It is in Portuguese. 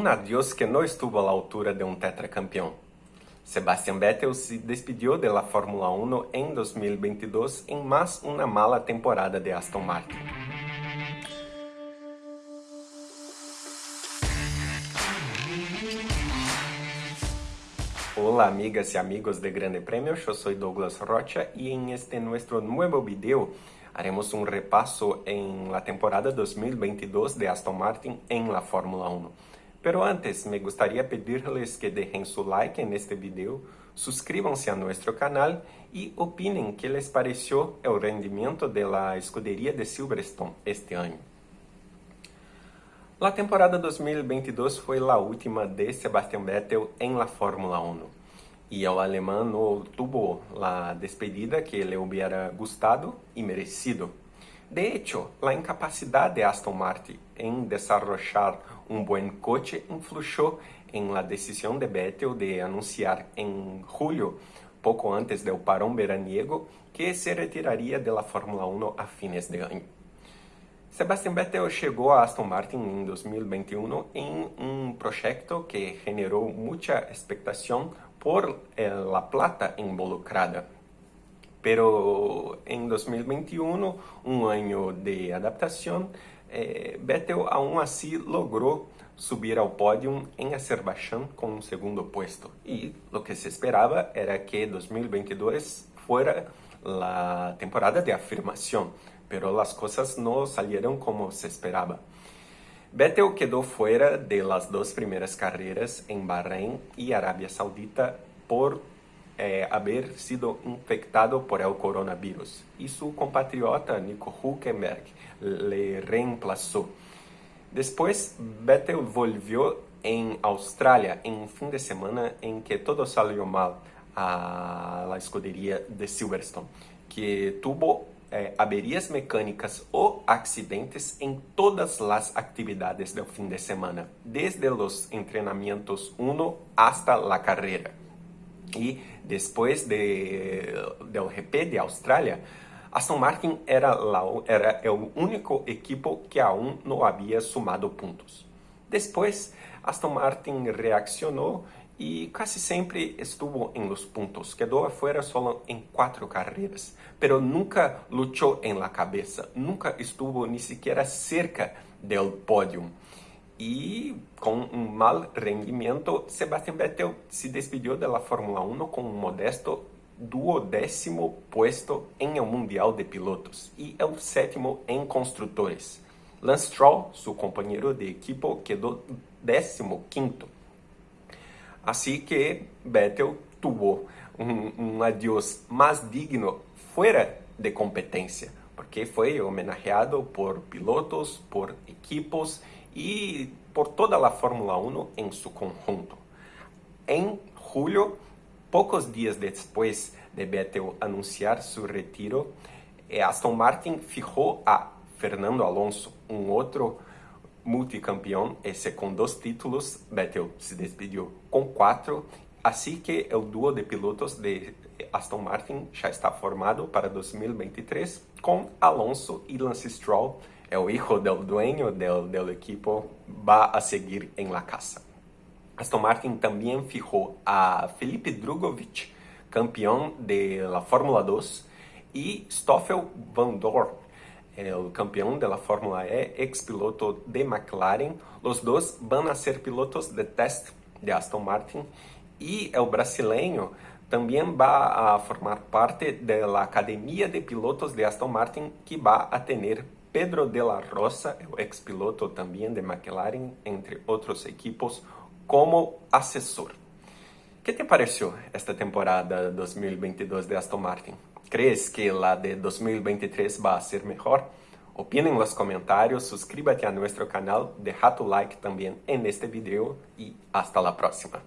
Un adiós que no estuvo a la altura de un tetracampeón. Sebastian Vettel se despidió de la Fórmula 1 en 2022 en más una mala temporada de Aston Martin. Hola amigas y amigos de Grande Premio, yo soy Douglas Rocha y en este nuestro nuevo video haremos un repaso en la temporada 2022 de Aston Martin en la Fórmula 1. Pero antes, me gustaría pedirles que dejen su like en este video, suscríbanse a nuestro canal y opinen qué les pareció el rendimiento de la escudería de Silverstone este año. La temporada 2022 fue la última de Sebastian Vettel en la Fórmula 1 y el alemán no tuvo la despedida que le hubiera gustado y merecido. De hecho, la incapacidad de Aston Martin en desarrollar un buen coche influyó en la decisión de Vettel de anunciar en julio, poco antes del parón veraniego, que se retiraría de la Fórmula 1 a fines de año. Sebastian Vettel chegou a Aston Martin em 2021 em um projeto que generou muita expectação por eh, la plata involucrada Pero en 2021, un año de adaptación, eh, Vettel aún así logró subir al podio en Azerbaiyán con un segundo puesto. Y lo que se esperaba era que 2022 fuera la temporada de afirmación, pero las cosas no salieron como se esperaba. Vettel quedó fuera de las dos primeras carreras en Bahrein y Arabia Saudita por é, haber sido infectado por el coronavirus e seu compatriota Nico Hülkenberg le reemplazó. Depois, Vettel volvió em Austrália em um fim de semana em que todo salió mal a la escuderia de Silverstone, que tuvo eh, averías mecânicas ou acidentes em todas as atividades do fim de semana, desde os entrenamientos 1 hasta la carreira. E depois de, del GP de Austrália, Aston Martin era, la, era o único equipo que aún não havia sumado pontos. Depois, Aston Martin reaccionou e quase sempre estuvo em los pontos. Quedou afuera solo em quatro carreiras, pero nunca lutou em la cabeça, nunca estuvo ni siquiera cerca del pódio e com um mal rendimento, Sebastian Vettel se despediu da Fórmula 1 com um modesto duodécimo puesto em o Mundial de Pilotos e é o sétimo em construtores. Lance Stroll, seu companheiro de equipo, quedou décimo quinto. Assim que Vettel tuvo um, um adiós mais digno fora de competência, porque foi homenageado por pilotos, por equipos y por toda la Fórmula 1 en su conjunto. En julio, pocos días después de Vettel anunciar su retiro, eh, Aston Martin fijó a Fernando Alonso, un otro multicampeón, ese con dos títulos, Vettel se despidió con cuatro, así que el dúo de pilotos de Aston Martin ya está formado para 2023 con Alonso y Lance Stroll é o hijo del dueño del, del equipo, va a seguir en la casa. Aston Martin también fijó a Felipe Drugovich, campeón de la Fórmula 2, y Stoffel Van Dorn, el campeón de la Fórmula E, ex piloto de McLaren. Los dos van a ser pilotos de test de Aston Martin y el brasileño también va a formar parte de la Academia de Pilotos de Aston Martin que va a tener Pedro de la Rosa, o ex-piloto também de McLaren, entre outros equipos, como assessor. que te pareceu esta temporada 2022 de Aston Martin? ¿Crees que la de 2023 va a ser mejor? Opina en los comentarios, suscríbete a nuestro canal, deja tu like también en este video y hasta próxima.